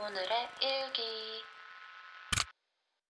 오늘의 일기.